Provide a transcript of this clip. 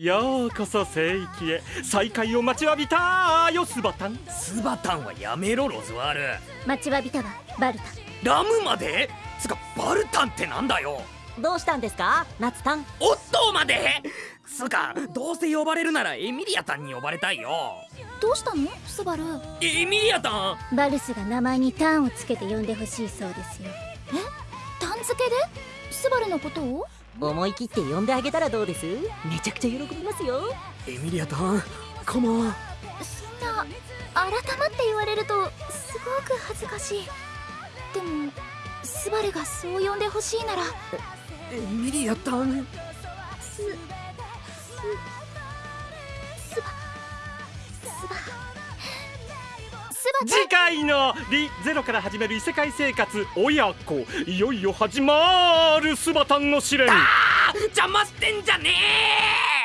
ようこそ聖域へ。再会を待ちわびたよスバタンスバタンはやめろロズワール。待ちわびたわバルタラムまで？つかバルタンってなんだよ。どうしたんですか？ナツタン。オットーまで？つかどうせ呼ばれるならエミリアタンに呼ばれたいよ。どうしたの？スバル。エミリアタン？バルスが名前にターンをつけて呼んでほしいそうですよ。え？タン付けで？スバルのことを？思い切って呼んであげたらどうです？めちゃくちゃ喜びますよ。エミリアタンカモンそんな改まって言われるとすごく恥ずかしい。でもスバルがそう呼んでほしいなら。エミリアタンすす次回のリゼロから始める異世界生活親子。いよいよ始まるスバタンの試練。邪魔してんじゃねえ